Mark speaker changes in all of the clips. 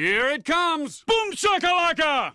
Speaker 1: Here it comes! Boom shakalaka!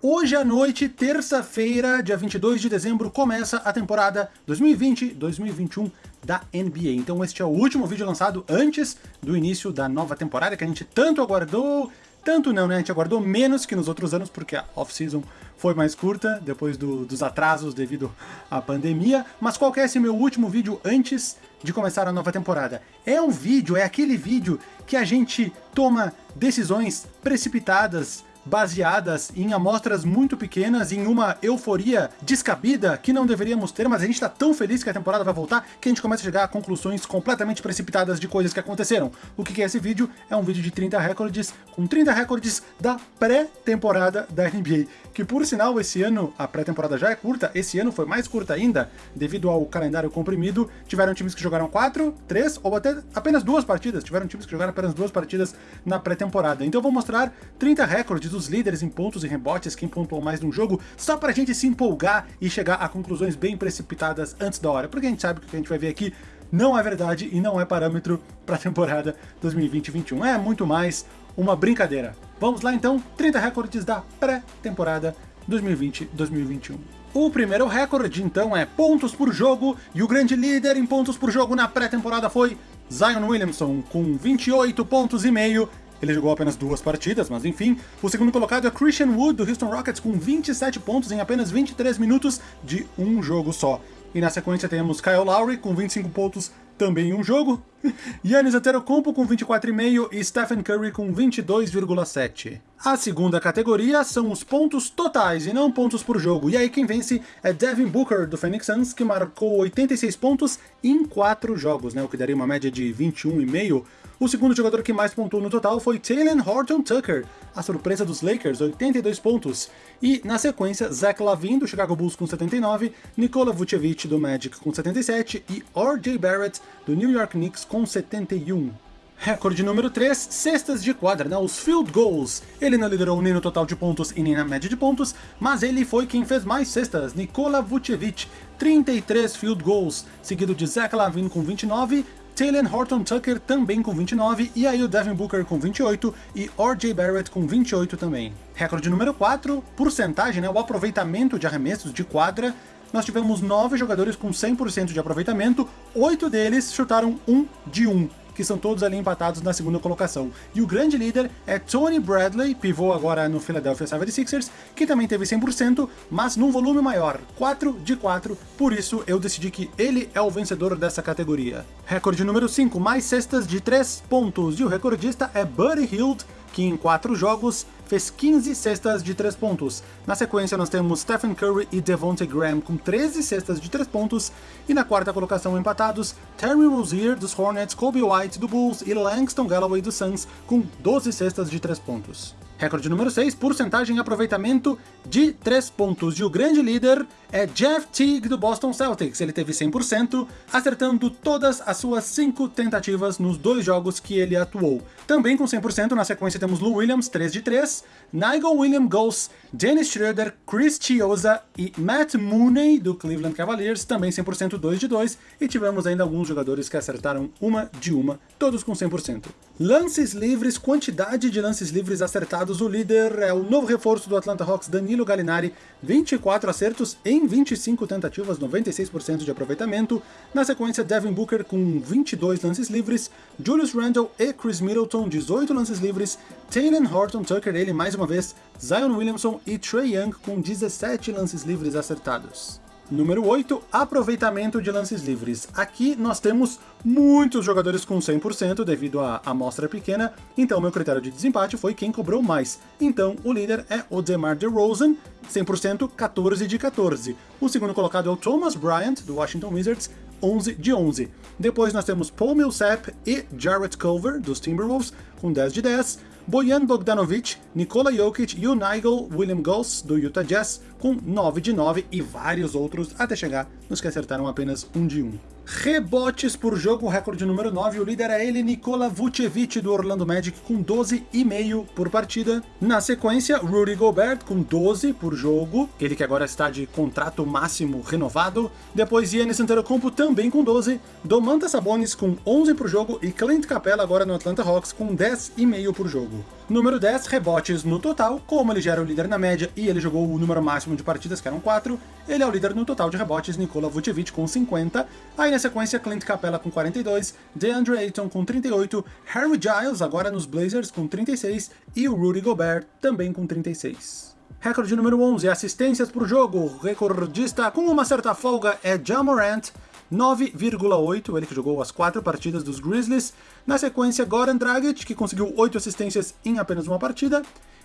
Speaker 2: Hoje à noite, terça-feira, dia 22 de dezembro, começa a temporada 2020-2021 da NBA. Então este é o último vídeo lançado antes do início da nova temporada, que a gente tanto aguardou, tanto não, né? A gente aguardou menos que nos outros anos, porque a off-season foi mais curta, depois do, dos atrasos devido à pandemia. Mas qual que é esse meu último vídeo antes de começar a nova temporada? É um vídeo, é aquele vídeo que a gente toma decisões precipitadas, baseadas em amostras muito pequenas, em uma euforia descabida que não deveríamos ter, mas a gente está tão feliz que a temporada vai voltar que a gente começa a chegar a conclusões completamente precipitadas de coisas que aconteceram. O que é esse vídeo? É um vídeo de 30 recordes, com 30 recordes da pré-temporada da NBA, que por sinal esse ano a pré-temporada já é curta, esse ano foi mais curta ainda, devido ao calendário comprimido, tiveram times que jogaram 4, 3 ou até apenas duas partidas, tiveram times que jogaram apenas duas partidas na pré-temporada. Então eu vou mostrar 30 recordes dos líderes em pontos e rebotes, quem pontuou mais num jogo, só pra gente se empolgar e chegar a conclusões bem precipitadas antes da hora, porque a gente sabe que o que a gente vai ver aqui não é verdade e não é parâmetro para a temporada 2020-21. É muito mais uma brincadeira. Vamos lá então, 30 recordes da pré-temporada 2020-2021. O primeiro recorde, então, é pontos por jogo, e o grande líder em pontos por jogo na pré-temporada foi Zion Williamson, com 28 pontos e meio, ele jogou apenas duas partidas, mas enfim. O segundo colocado é Christian Wood, do Houston Rockets, com 27 pontos em apenas 23 minutos de um jogo só. E na sequência temos Kyle Lowry, com 25 pontos também em um jogo. Yannis Antetokounmpo com 24,5 e Stephen Curry com 22,7. A segunda categoria são os pontos totais e não pontos por jogo, e aí quem vence é Devin Booker do Phoenix Suns, que marcou 86 pontos em 4 jogos, né, o que daria uma média de 21,5 o segundo jogador que mais pontuou no total foi Taylor Horton Tucker, a surpresa dos Lakers, 82 pontos. E, na sequência, Zach Lavin, do Chicago Bulls, com 79, Nikola Vucevic, do Magic, com 77, e R.J. Barrett, do New York Knicks, com 71. Recorde número 3, cestas de quadra, né, os field goals. Ele não liderou nem no total de pontos e nem na média de pontos, mas ele foi quem fez mais cestas, Nikola Vucevic, 33 field goals, seguido de Zach Lavin com 29, Taylor Horton Tucker também com 29, e aí o Devin Booker com 28 e R.J. Barrett com 28 também. Recorde número 4, porcentagem, né, o aproveitamento de arremessos de quadra, nós tivemos 9 jogadores com 100% de aproveitamento, 8 deles chutaram 1 de 1 que são todos ali empatados na segunda colocação. E o grande líder é Tony Bradley, pivô agora no Philadelphia 76ers, que também teve 100%, mas num volume maior, 4 de 4, por isso eu decidi que ele é o vencedor dessa categoria. Recorde número 5, mais cestas de 3 pontos, e o recordista é Buddy Hield, que em 4 jogos fez 15 cestas de 3 pontos. Na sequência nós temos Stephen Curry e Devontae Graham com 13 cestas de 3 pontos, e na quarta colocação empatados, Terry Rozier dos Hornets, Kobe White do Bulls e Langston Galloway dos Suns com 12 cestas de 3 pontos. Recorde número 6, porcentagem e aproveitamento de 3 pontos. E o grande líder é Jeff Teague do Boston Celtics. Ele teve 100%, acertando todas as suas 5 tentativas nos dois jogos que ele atuou. Também com 100%, na sequência temos Lou Williams, 3 de 3, Nigel William Goss, Dennis Schroeder, Chris Chiosa e Matt Mooney do Cleveland Cavaliers, também 100% 2 de 2, e tivemos ainda alguns jogadores que acertaram uma de uma, todos com 100%. Lances livres, quantidade de lances livres acertados, o líder é o novo reforço do Atlanta Hawks, Danilo Gallinari, 24 acertos em 25 tentativas, 96% de aproveitamento. Na sequência, Devin Booker com 22 lances livres, Julius Randle e Chris Middleton, 18 lances livres, Taylor Horton Tucker, ele mais uma vez, Zion Williamson e Trey Young com 17 lances livres acertados. Número 8, aproveitamento de lances livres. Aqui nós temos muitos jogadores com 100% devido à amostra pequena, então meu critério de desempate foi quem cobrou mais. Então o líder é o DeMar DeRozan, 100%, 14 de 14. O segundo colocado é o Thomas Bryant, do Washington Wizards, 11 de 11. Depois nós temos Paul Millsap e Jarrett Culver, dos Timberwolves, com 10 de 10. Bojan Bogdanovic, Nikola Jokic e o Nigel William Goss, do Utah Jazz, com 9 de 9 e vários outros, até chegar nos que acertaram apenas 1 de 1. Rebotes por jogo, recorde número 9, o líder é ele, Nikola Vucevic do Orlando Magic com 12,5 por partida. Na sequência, Rudy Gobert com 12 por jogo, ele que agora está de contrato máximo renovado. Depois Giannis Antetokounmpo também com 12, Domantas Sabonis com 11 por jogo e Clint Capela agora no Atlanta Hawks com 10,5 por jogo. Número 10, rebotes no total, como ele já era o líder na média e ele jogou o número máximo de partidas, que eram 4, ele é o líder no total de rebotes, Nikola Vucevic com 50, aí na sequência Clint Capella com 42, DeAndre Ayton com 38, Harry Giles agora nos Blazers com 36 e o Rudy Gobert também com 36. Recorde número 11, assistências por jogo, recordista com uma certa folga é Jamorant, 9,8, ele que jogou as quatro partidas dos Grizzlies. Na sequência, Goran Dragic, que conseguiu 8 assistências em apenas uma partida.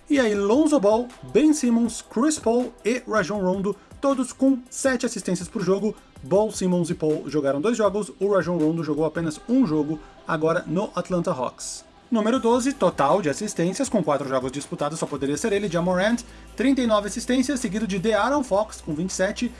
Speaker 2: E aí, Lonzo Ball, Ben Simmons, Chris Paul e Rajon Rondo, todos com 7 assistências por jogo. Ball, Simmons e Paul jogaram dois jogos, o Rajon Rondo jogou apenas um jogo, agora no Atlanta Hawks. Número 12, total de assistências, com 4 jogos disputados, só poderia ser ele, Jamorant, 39 assistências, seguido de De'Aaron Fox, com 27,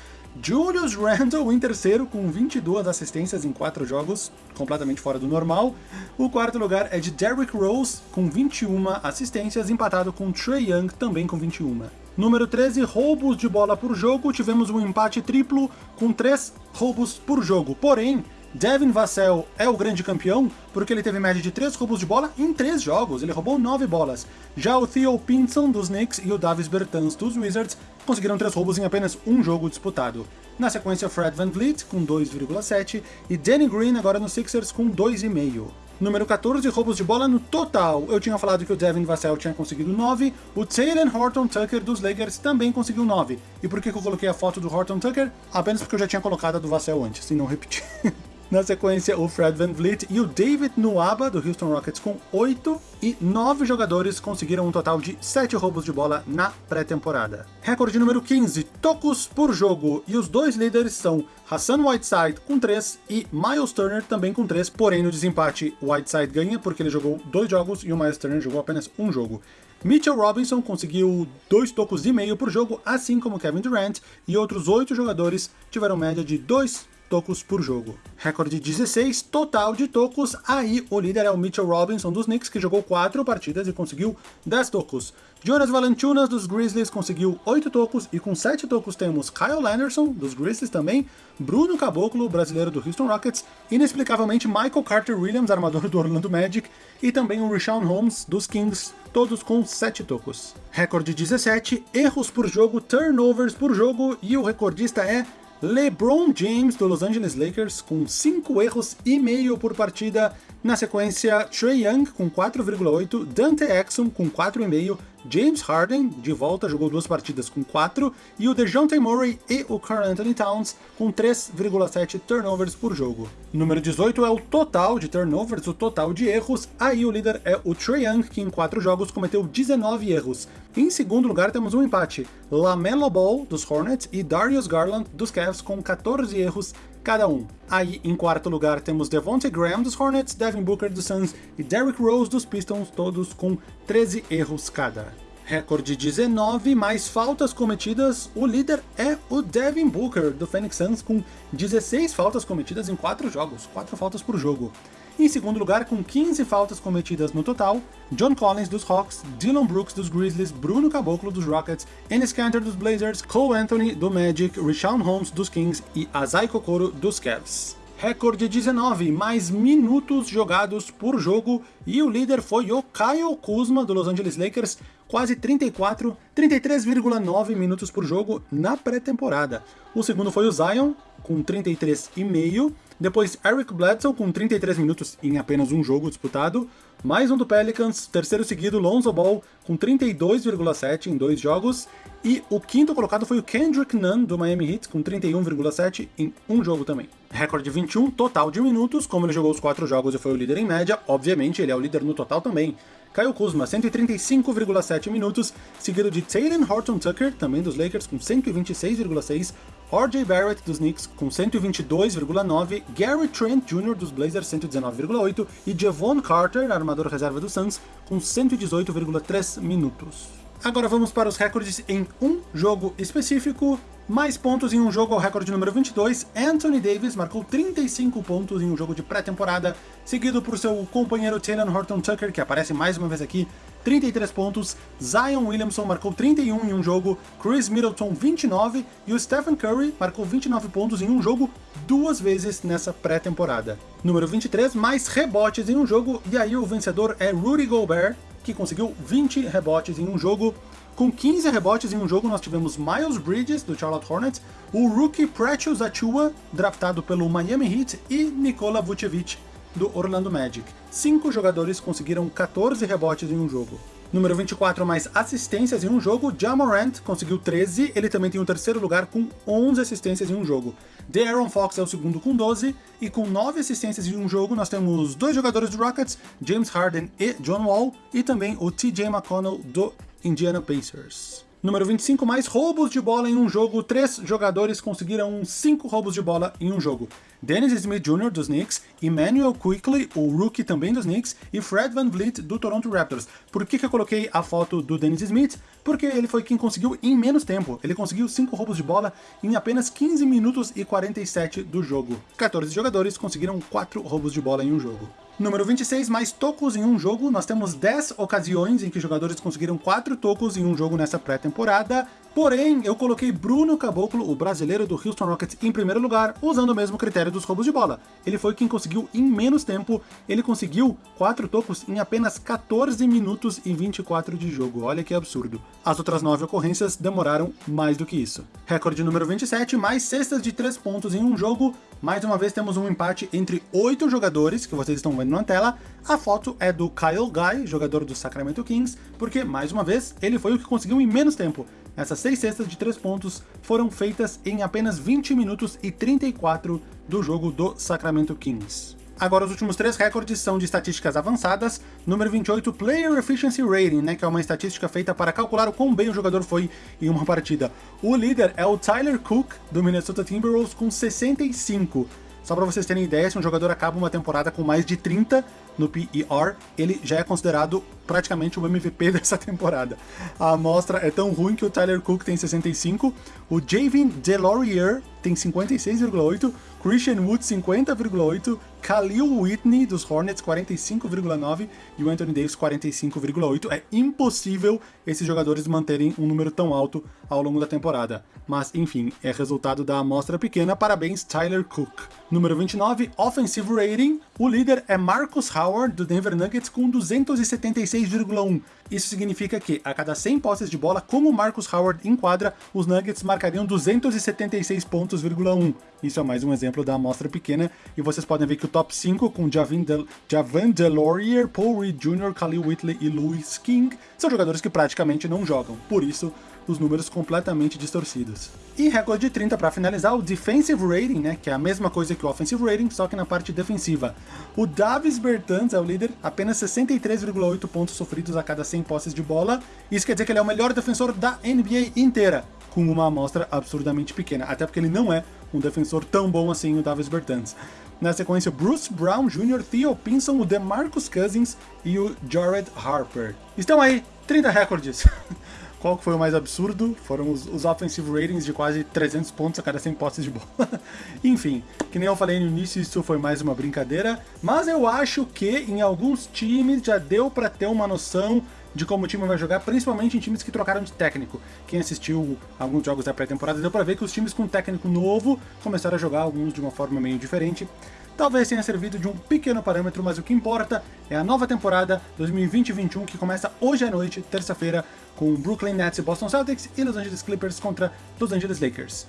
Speaker 2: Julius Randle em terceiro, com 22 assistências em 4 jogos, completamente fora do normal. O quarto lugar é de Derrick Rose, com 21 assistências, empatado com Trey Young, também com 21. Número 13, roubos de bola por jogo, tivemos um empate triplo com 3 roubos por jogo. Porém, Devin Vassell é o grande campeão porque ele teve média de 3 roubos de bola em 3 jogos, ele roubou 9 bolas. Já o Theo Pinson dos Knicks e o Davis Bertans dos Wizards conseguiram 3 roubos em apenas um jogo disputado. Na sequência, Fred Van Vliet com 2,7 e Danny Green agora no Sixers com 2,5. Número 14, roubos de bola no total. Eu tinha falado que o Devin Vassell tinha conseguido 9, o Taylor Horton Tucker dos Lakers também conseguiu 9. E por que eu coloquei a foto do Horton Tucker? Apenas porque eu já tinha colocado a do Vassell antes, e não repetir. Na sequência, o Fred Van Vliet e o David Nuaba, do Houston Rockets, com 8 e 9 jogadores conseguiram um total de 7 roubos de bola na pré-temporada. Recorde número 15, tocos por jogo, e os dois líderes são Hassan Whiteside com 3 e Miles Turner também com 3, porém no desempate Whiteside ganha porque ele jogou dois jogos e o Miles Turner jogou apenas um jogo. Mitchell Robinson conseguiu dois tocos e meio por jogo, assim como Kevin Durant, e outros oito jogadores tiveram média de 2 tocos por jogo. Recorde 16 total de tocos, aí o líder é o Mitchell Robinson dos Knicks, que jogou 4 partidas e conseguiu 10 tocos. Jonas Valanciunas dos Grizzlies conseguiu 8 tocos, e com 7 tocos temos Kyle Landerson dos Grizzlies também, Bruno Caboclo, brasileiro do Houston Rockets, inexplicavelmente Michael Carter Williams, armador do Orlando Magic, e também o Rashawn Holmes dos Kings, todos com 7 tocos. Recorde 17, erros por jogo, turnovers por jogo, e o recordista é LeBron James do Los Angeles Lakers com 5 erros e meio por partida. Na sequência, Trey Young com 4,8, Dante Exum com 4,5, James Harden, de volta, jogou duas partidas com 4, e o DeJounte Murray e o Carl Anthony Towns com 3,7 turnovers por jogo. Número 18 é o total de turnovers, o total de erros, aí o líder é o Trae Young, que em 4 jogos cometeu 19 erros. Em segundo lugar temos um empate, LaMelo Ball, dos Hornets, e Darius Garland, dos Cavs, com 14 erros cada um. Aí, em quarto lugar, temos Devontae Graham dos Hornets, Devin Booker dos Suns e Derrick Rose dos Pistons, todos com 13 erros cada. Recorde 19, mais faltas cometidas, o líder é o Devin Booker do Phoenix Suns com 16 faltas cometidas em 4 jogos, 4 faltas por jogo. Em segundo lugar, com 15 faltas cometidas no total, John Collins dos Hawks, Dylan Brooks dos Grizzlies, Bruno Caboclo dos Rockets, Enes Kanter dos Blazers, Cole Anthony do Magic, Rashawn Holmes dos Kings e Azai Kokoro dos Cavs. Recorde 19, mais minutos jogados por jogo, e o líder foi o Kyle Kuzma do Los Angeles Lakers, quase 34, 33,9 minutos por jogo na pré-temporada. O segundo foi o Zion, com 33,5, depois Eric Bledsoe com 33 minutos em apenas um jogo disputado, mais um do Pelicans, terceiro seguido Lonzo Ball com 32,7 em dois jogos, e o quinto colocado foi o Kendrick Nunn do Miami Heat com 31,7 em um jogo também. Recorde 21 total de minutos, como ele jogou os quatro jogos e foi o líder em média, obviamente ele é o líder no total também. Kyle Kuzma, 135,7 minutos, seguido de Taylor Horton Tucker, também dos Lakers, com 126,6, RJ Barrett dos Knicks com 122,9, Gary Trent Jr. dos Blazers 119,8 e Javon Carter, armador reserva do Suns, com 118,3 minutos. Agora vamos para os recordes em um jogo específico. Mais pontos em um jogo ao recorde número 22, Anthony Davis marcou 35 pontos em um jogo de pré-temporada, seguido por seu companheiro Taylor Horton Tucker, que aparece mais uma vez aqui, 33 pontos, Zion Williamson marcou 31 em um jogo, Chris Middleton 29 e o Stephen Curry marcou 29 pontos em um jogo duas vezes nessa pré-temporada. Número 23, mais rebotes em um jogo, e aí o vencedor é Rudy Gobert, que conseguiu 20 rebotes em um jogo. Com 15 rebotes em um jogo, nós tivemos Miles Bridges, do Charlotte Hornets, o rookie Precious Achua, draftado pelo Miami Heat, e Nikola Vucevic, do Orlando Magic. Cinco jogadores conseguiram 14 rebotes em um jogo. Número 24, mais assistências em um jogo, Jamorant conseguiu 13, ele também tem o terceiro lugar com 11 assistências em um jogo. De'Aaron Fox é o segundo com 12, e com 9 assistências em um jogo nós temos dois jogadores do Rockets, James Harden e John Wall, e também o TJ McConnell do Indiana Pacers. Número 25, mais roubos de bola em um jogo. Três jogadores conseguiram 5 roubos de bola em um jogo. Dennis Smith Jr. dos Knicks, Emmanuel Quickly, o rookie também dos Knicks, e Fred Van Vliet do Toronto Raptors. Por que, que eu coloquei a foto do Dennis Smith? Porque ele foi quem conseguiu em menos tempo. Ele conseguiu 5 roubos de bola em apenas 15 minutos e 47 do jogo. 14 jogadores conseguiram 4 roubos de bola em um jogo. Número 26, mais tocos em um jogo. Nós temos 10 ocasiões em que jogadores conseguiram 4 tocos em um jogo nessa pré-temporada. Porém, eu coloquei Bruno Caboclo, o brasileiro do Houston Rockets, em primeiro lugar, usando o mesmo critério dos roubos de bola. Ele foi quem conseguiu em menos tempo, ele conseguiu 4 tocos em apenas 14 minutos e 24 de jogo. Olha que absurdo. As outras 9 ocorrências demoraram mais do que isso. Recorde número 27, mais cestas de 3 pontos em um jogo. Mais uma vez temos um empate entre 8 jogadores, que vocês estão vendo na tela. A foto é do Kyle Guy, jogador do Sacramento Kings, porque, mais uma vez, ele foi o que conseguiu em menos tempo. Essas seis cestas de 3 pontos foram feitas em apenas 20 minutos e 34 do jogo do Sacramento Kings. Agora, os últimos três recordes são de estatísticas avançadas. Número 28, Player Efficiency Rating, né, que é uma estatística feita para calcular o quão bem o jogador foi em uma partida. O líder é o Tyler Cook, do Minnesota Timberwolves, com 65. Só para vocês terem ideia, se um jogador acaba uma temporada com mais de 30 no PER, ele já é considerado praticamente o MVP dessa temporada. A amostra é tão ruim que o Tyler Cook tem 65, o Javin DeLaurier tem 56,8, Christian Wood 50,8, Khalil Whitney dos Hornets 45,9 e o Anthony Davis 45,8. É impossível esses jogadores manterem um número tão alto ao longo da temporada. Mas, enfim, é resultado da amostra pequena. Parabéns, Tyler Cook. Número 29, Offensive Rating. O líder é Marcus Howard, do Denver Nuggets, com 276,1. Isso significa que, a cada 100 posses de bola, como Marcus Howard enquadra, os Nuggets marcariam 276 pontos,1. Isso é mais um exemplo da amostra pequena, e vocês podem ver que o top 5, com Javin Del Javan DeLaurier, Paul Reed Jr., Khalil Whitley e Louis King, são jogadores que praticamente não jogam. Por isso, os números completamente distorcidos. E recorde de 30 para finalizar, o Defensive Rating, né, que é a mesma coisa que o Offensive Rating, só que na parte defensiva. O Davis Bertans é o líder, apenas 63,8 pontos sofridos a cada 100 posses de bola. Isso quer dizer que ele é o melhor defensor da NBA inteira, com uma amostra absurdamente pequena, até porque ele não é um defensor tão bom assim, o Davis Bertans. Na sequência, Bruce Brown Jr., Theo Pinson, o DeMarcus Cousins e o Jared Harper. Estão aí 30 recordes. Qual foi o mais absurdo? Foram os, os offensive ratings de quase 300 pontos a cada 100 posses de bola. Enfim, que nem eu falei no início, isso foi mais uma brincadeira, mas eu acho que em alguns times já deu para ter uma noção de como o time vai jogar, principalmente em times que trocaram de técnico. Quem assistiu alguns jogos da pré-temporada deu para ver que os times com técnico novo começaram a jogar alguns de uma forma meio diferente. Talvez tenha servido de um pequeno parâmetro, mas o que importa é a nova temporada 2020-21 que começa hoje à noite, terça-feira, com Brooklyn Nets e Boston Celtics e Los Angeles Clippers contra Los Angeles Lakers.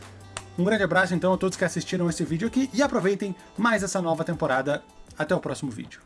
Speaker 2: Um grande abraço então a todos que assistiram esse vídeo aqui e aproveitem mais essa nova temporada. Até o próximo vídeo.